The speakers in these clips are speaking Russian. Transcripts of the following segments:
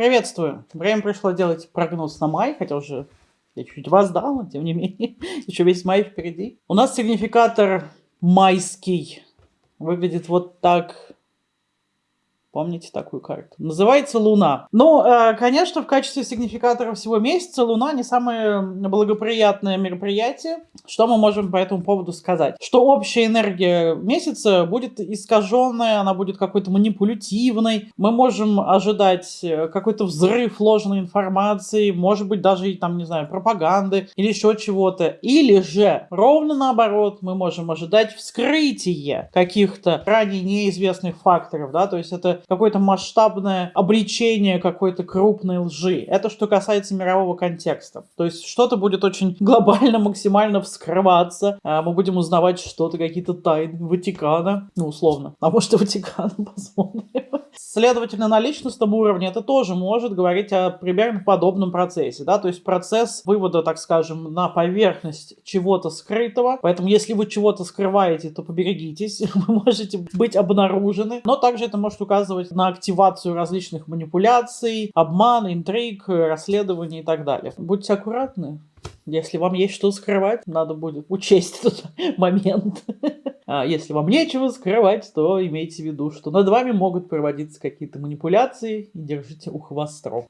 Приветствую! Время пришло делать прогноз на май, хотя уже я чуть-чуть вас дал, но тем не менее, еще весь май впереди. У нас сигнификатор майский выглядит вот так. Помните такую карту? Называется Луна. Ну, конечно, в качестве сигнификатора всего месяца Луна не самое благоприятное мероприятие. Что мы можем по этому поводу сказать? Что общая энергия месяца будет искаженная, она будет какой-то манипулятивной. Мы можем ожидать э, какой-то взрыв ложной информации, может быть, даже, там, не знаю, пропаганды или еще чего-то. Или же, ровно наоборот, мы можем ожидать вскрытие каких-то ранее неизвестных факторов, да, то есть это какое-то масштабное обличение какой-то крупной лжи. Это что касается мирового контекста. То есть что-то будет очень глобально, максимально вскрываться. А мы будем узнавать что-то, какие-то тайны Ватикана. Ну, условно. А может и Ватикана, посмотрим. Следовательно, на личностном уровне это тоже может говорить о примерно подобном процессе. Да? То есть процесс вывода, так скажем, на поверхность чего-то скрытого. Поэтому если вы чего-то скрываете, то поберегитесь. Вы можете быть обнаружены. Но также это может указывать на активацию различных манипуляций, обман, интриг, расследований и так далее. Будьте аккуратны. Если вам есть что скрывать, надо будет учесть этот момент. А если вам нечего скрывать, то имейте в виду, что над вами могут проводиться какие-то манипуляции и держите ухо.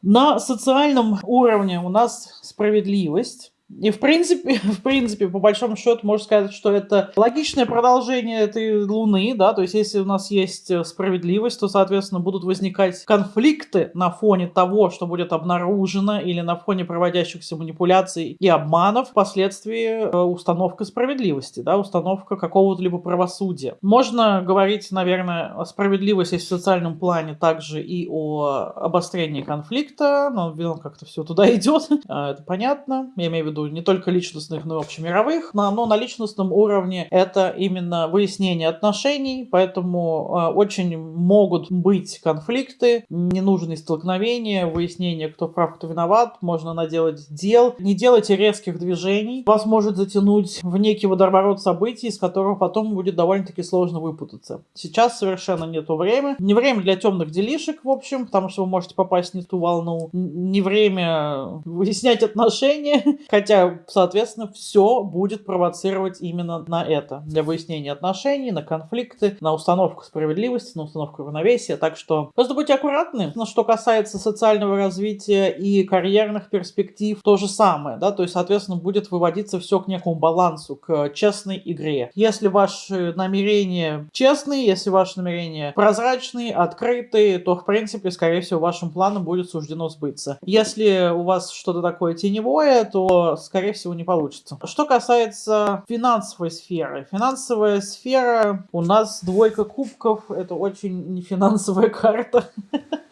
На социальном уровне у нас справедливость. И в принципе, в принципе, по большому счету, можно сказать, что это логичное продолжение этой Луны, да, то есть если у нас есть э, справедливость, то, соответственно, будут возникать конфликты на фоне того, что будет обнаружено, или на фоне проводящихся манипуляций и обманов, впоследствии э, установка справедливости, да, установка какого-то либо правосудия. Можно говорить, наверное, о справедливости в социальном плане также и о обострении конфликта, но как-то все туда идет, а, это понятно, я имею в виду виду не только личностных, но и общемировых, но, на личностном уровне это именно выяснение отношений, поэтому э, очень могут быть конфликты, ненужные столкновения, выяснение, кто прав, кто виноват, можно наделать дел. Не делайте резких движений, вас может затянуть в некий водоворот событий, из которого потом будет довольно-таки сложно выпутаться. Сейчас совершенно не то время. Не время для темных делишек, в общем, потому что вы можете попасть не ту волну. Не время выяснять отношения, хотя Хотя, соответственно, все будет провоцировать именно на это. Для выяснения отношений, на конфликты, на установку справедливости, на установку равновесия. Так что просто будьте аккуратны. Но что касается социального развития и карьерных перспектив, то же самое. Да? То есть, соответственно, будет выводиться все к некому балансу, к честной игре. Если ваши намерения честные, если ваши намерения прозрачные, открытые, то, в принципе, скорее всего, вашим планом будет суждено сбыться. Если у вас что-то такое теневое, то скорее всего, не получится. Что касается финансовой сферы. Финансовая сфера у нас двойка кубков. Это очень не финансовая карта.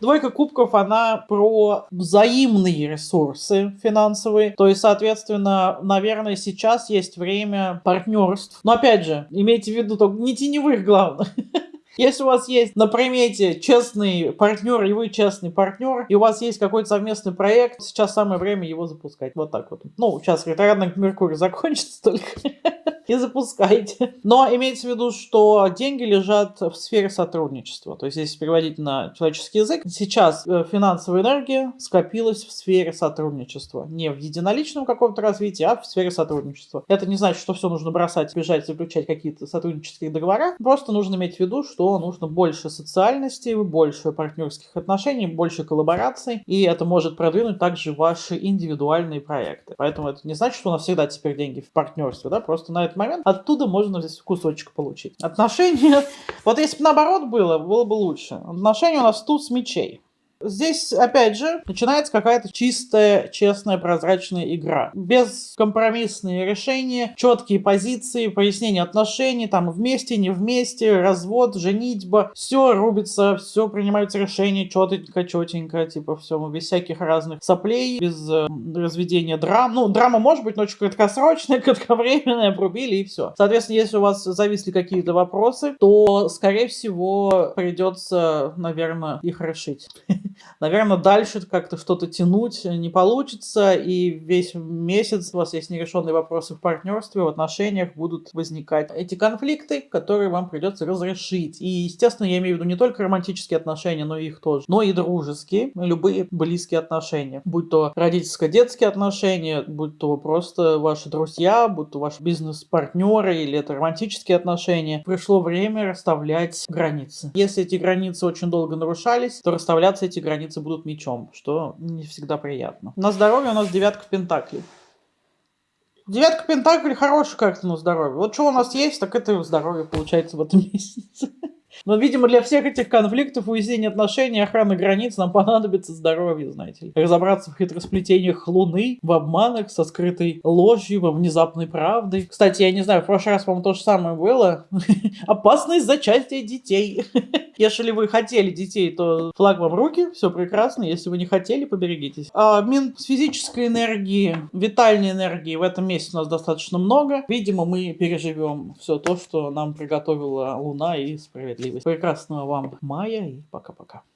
Двойка кубков, она про взаимные ресурсы финансовые. То есть, соответственно, наверное, сейчас есть время партнерств. Но опять же, имейте в виду, только не теневых, главное. Если у вас есть на примете честный партнер, и вы честный партнер, и у вас есть какой-то совместный проект, сейчас самое время его запускать. Вот так вот. Ну, сейчас ретроградный Меркурий закончится только. и запускайте. Но имейте в виду, что деньги лежат в сфере сотрудничества. То есть, если переводить на человеческий язык, сейчас э, финансовая энергия скопилась в сфере сотрудничества. Не в единоличном каком-то развитии, а в сфере сотрудничества. Это не значит, что все нужно бросать, бежать, заключать какие-то сотруднические договора. Просто нужно иметь в виду, что нужно больше социальности, больше партнерских отношений, больше коллабораций. И это может продвинуть также ваши индивидуальные проекты. Поэтому это не значит, что у нас всегда теперь деньги в партнерстве. Да? Просто на это момент, оттуда можно здесь кусочек получить. Отношения, вот если бы наоборот было, было бы лучше. Отношения у нас тут с мечей. Здесь, опять же, начинается какая-то чистая, честная, прозрачная игра. Без компромиссные решения, четкие позиции, пояснение отношений, там вместе, не вместе, развод, женитьба. Все рубится, все принимаются решения четенько, четенько, типа все, без всяких разных соплей, без э, разведения драм. Ну, драма может быть, но очень краткосрочная, кратковременная, обрубили и все. Соответственно, если у вас зависли какие-то вопросы, то, скорее всего, придется, наверное, их решить. Наверное, дальше как-то что-то тянуть не получится, и весь месяц у вас есть нерешенные вопросы в партнерстве, в отношениях будут возникать эти конфликты, которые вам придется разрешить. И, естественно, я имею в виду не только романтические отношения, но и их тоже, но и дружеские, любые близкие отношения, будь то родительско-детские отношения, будь то просто ваши друзья, будь то ваши бизнес-партнеры или это романтические отношения. Пришло время расставлять границы. Если эти границы очень долго нарушались, то расставляться эти границы будут мечом, что не всегда приятно. На здоровье у нас девятка пентаклей. Девятка пентаклей хорошая как-то на здоровье. Вот что у нас есть, так это здоровье получается в этом месяце. Но, видимо, для всех этих конфликтов, уяснения отношений, охраны границ нам понадобится здоровье, знаете ли. Разобраться в хитросплетениях Луны, в обманах, со скрытой ложью, во внезапной правдой. Кстати, я не знаю, в прошлый раз, по-моему, то же самое было. Опасность зачатия детей. Если вы хотели детей, то флаг вам в руки, все прекрасно. Если вы не хотели, поберегитесь. А, мин с физической энергии, витальной энергии в этом месяце у нас достаточно много. Видимо, мы переживем все то, что нам приготовила Луна и справедливость. Прекрасного вам мая и пока-пока.